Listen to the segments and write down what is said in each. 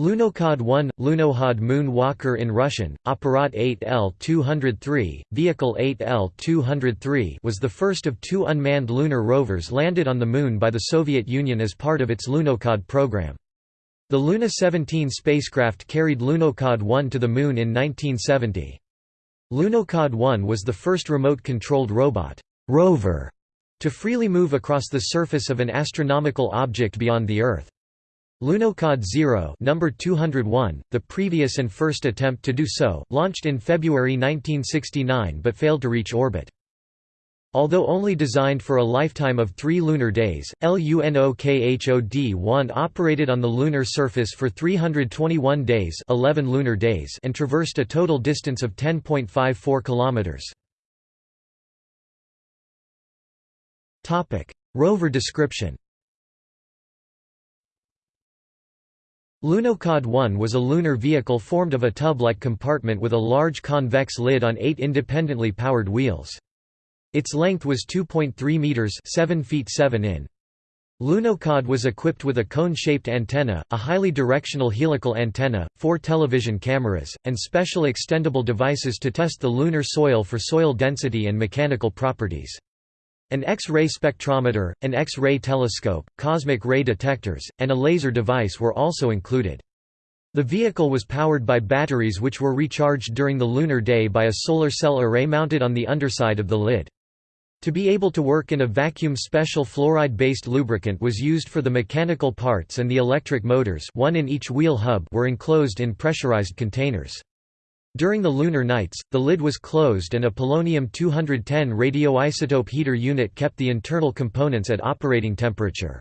Lunokhod 1 – Lunokhod Moon Walker in Russian, Aparat 8L-203, Vehicle 8L-203 was the first of two unmanned lunar rovers landed on the Moon by the Soviet Union as part of its Lunokhod program. The Luna 17 spacecraft carried Lunokhod 1 to the Moon in 1970. Lunokhod 1 was the first remote-controlled robot rover to freely move across the surface of an astronomical object beyond the Earth. Lunokhod 0 number 201, the previous and first attempt to do so, launched in February 1969 but failed to reach orbit. Although only designed for a lifetime of three lunar days, LUNOKHOD-1 operated on the lunar surface for 321 days 11 lunar days and traversed a total distance of 10.54 kilometers. Rover description Lunokhod 1 was a lunar vehicle formed of a tub-like compartment with a large convex lid on eight independently powered wheels. Its length was 2.3 meters 7 feet 7 in. Lunokhod was equipped with a cone-shaped antenna, a highly directional helical antenna, four television cameras, and special extendable devices to test the lunar soil for soil density and mechanical properties. An X-ray spectrometer, an X-ray telescope, cosmic ray detectors, and a laser device were also included. The vehicle was powered by batteries which were recharged during the lunar day by a solar cell array mounted on the underside of the lid. To be able to work in a vacuum special fluoride-based lubricant was used for the mechanical parts and the electric motors one in each wheel hub were enclosed in pressurized containers. During the lunar nights, the lid was closed and a polonium-210 radioisotope heater unit kept the internal components at operating temperature.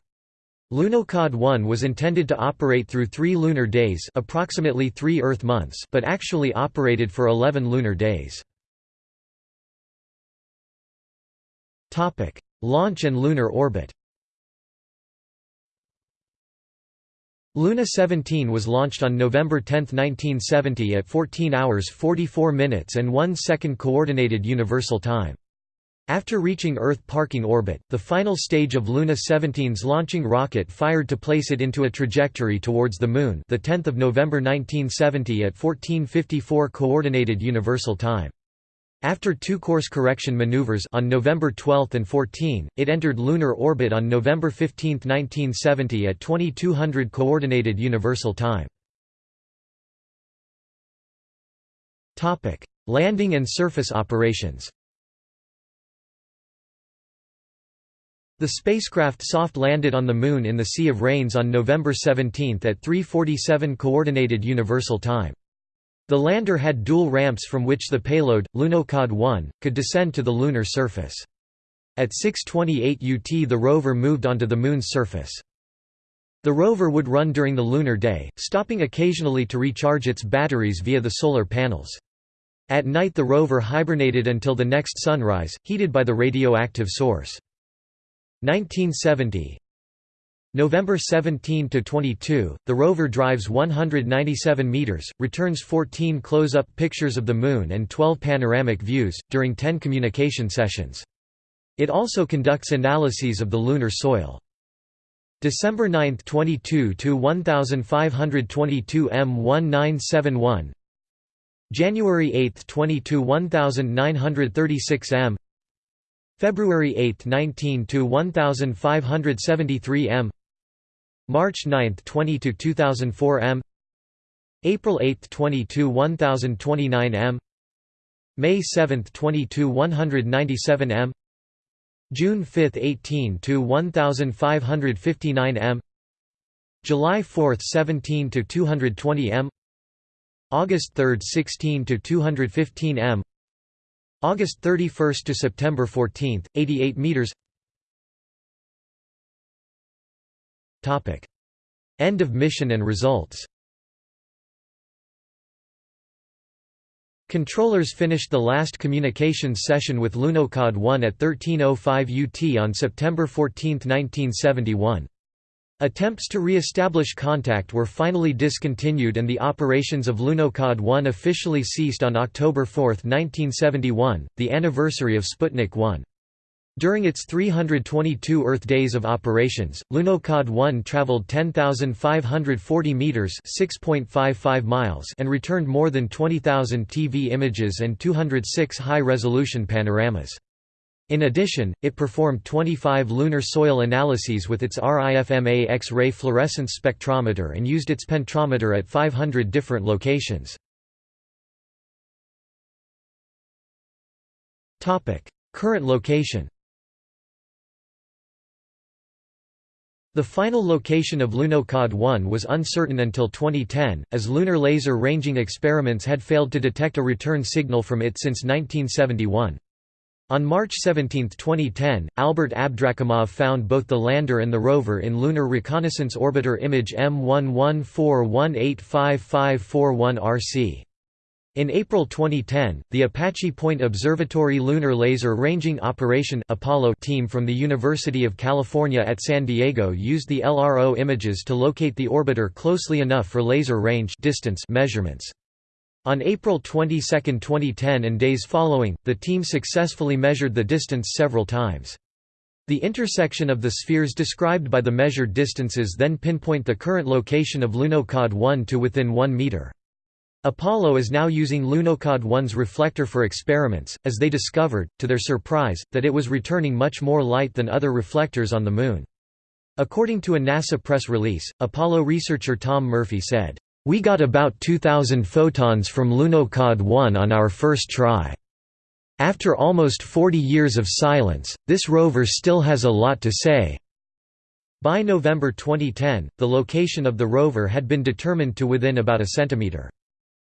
Lunokhod 1 was intended to operate through three lunar days approximately three Earth months but actually operated for 11 lunar days. Launch and lunar orbit Luna 17 was launched on November 10, 1970 at 14 hours 44 minutes and 1 second Coordinated Universal Time. After reaching Earth parking orbit, the final stage of Luna 17's launching rocket fired to place it into a trajectory towards the Moon the 10th of November 1970 at 1454 Coordinated Universal Time. After two course correction maneuvers on November 12 and 14, it entered lunar orbit on November 15, 1970 at 2200 Coordinated Universal Time. Topic: Landing and surface operations The spacecraft soft landed on the Moon in the Sea of Rains on November 17 at 3.47 Coordinated Universal Time. The lander had dual ramps from which the payload, Lunokhod 1, could descend to the lunar surface. At 6.28 UT the rover moved onto the Moon's surface. The rover would run during the lunar day, stopping occasionally to recharge its batteries via the solar panels. At night the rover hibernated until the next sunrise, heated by the radioactive source. 1970 November 17 to 22, the rover drives 197 meters, returns 14 close-up pictures of the moon and 12 panoramic views during 10 communication sessions. It also conducts analyses of the lunar soil. December 9, 22 to 1522 M1971. January 8, 22 1936 M. February 8, 19 to 1573 M. March 9, 20 to 2004 M. April 8, 22 1029 M. May 7, 22 197 M. June 5, 18 to 1559 M. July 4, 17 to 220 M. August 3, 16 to 215 M. August 31 to September 14, 88 meters. Topic. End of mission and results Controllers finished the last communications session with Lunokhod 1 at 13.05 UT on September 14, 1971. Attempts to re-establish contact were finally discontinued and the operations of Lunokhod 1 officially ceased on October 4, 1971, the anniversary of Sputnik 1. During its 322 Earth days of operations, Lunokhod 1 traveled 10,540 meters (6.55 miles) and returned more than 20,000 TV images and 206 high-resolution panoramas. In addition, it performed 25 lunar soil analyses with its RIFMA X-ray fluorescence spectrometer and used its penetrometer at 500 different locations. Current location The final location of Lunokhod 1 was uncertain until 2010, as lunar laser ranging experiments had failed to detect a return signal from it since 1971. On March 17, 2010, Albert Abdrakhimov found both the lander and the rover in Lunar Reconnaissance Orbiter image M1141855541 In April 2010, the Apache Point Observatory Lunar Laser Ranging Operation Apollo team from the University of California at San Diego used the LRO images to locate the orbiter closely enough for laser range distance measurements. On April 22, 2010 and days following, the team successfully measured the distance several times. The intersection of the spheres described by the measured distances then pinpoint the current location of Lunokhod 1 to within 1 meter. Apollo is now using Lunokhod 1's reflector for experiments, as they discovered, to their surprise, that it was returning much more light than other reflectors on the Moon. According to a NASA press release, Apollo researcher Tom Murphy said, we got about 2,000 photons from Lunokhod 1 on our first try. After almost 40 years of silence, this rover still has a lot to say. By November 2010, the location of the rover had been determined to within about a centimeter.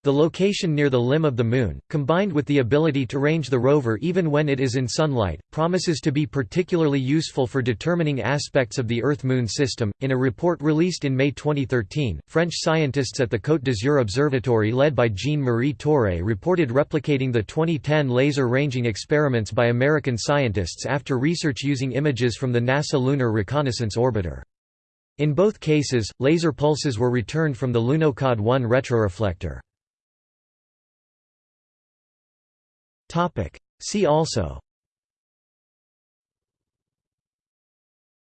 The location near the limb of the Moon, combined with the ability to range the rover even when it is in sunlight, promises to be particularly useful for determining aspects of the Earth-Moon system. In a report released in May 2013, French scientists at the Côte d'Azur Observatory led by Jean-Marie Torre reported replicating the 2010 laser ranging experiments by American scientists after research using images from the NASA Lunar Reconnaissance Orbiter. In both cases, laser pulses were returned from the Lunokhod 1 retroreflector. See also.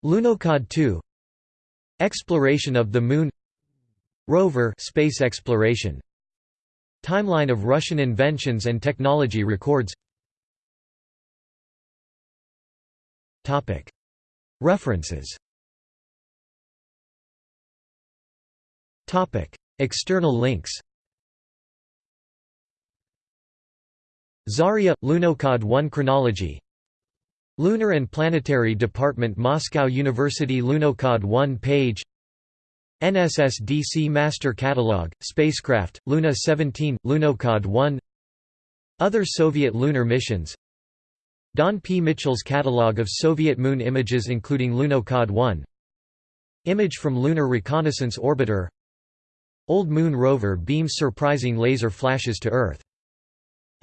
Lunokhod 2 Exploration of the Moon. Rover space exploration. Timeline of Russian inventions and technology records. References. External links Zarya – Lunokhod 1 Chronology. Lunar and Planetary Department Moscow University Lunokhod 1 page. NSSDC Master Catalogue, Spacecraft, Luna 17, Lunokhod 1 Other Soviet lunar missions. Don P. Mitchell's Catalogue of Soviet Moon images including Lunokhod 1 Image from Lunar Reconnaissance Orbiter. Old Moon rover beams surprising laser flashes to Earth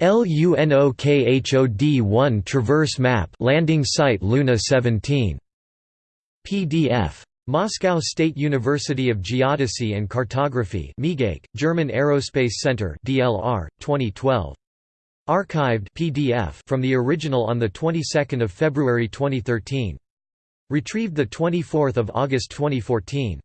LUNOKHOD-1 Traverse Map Landing Site Luna 17. PDF. Moscow State University of Geodesy and Cartography German Aerospace Center DLR, 2012. Archived PDF from the original on the 22nd of February 2013. Retrieved the 24th of August 2014.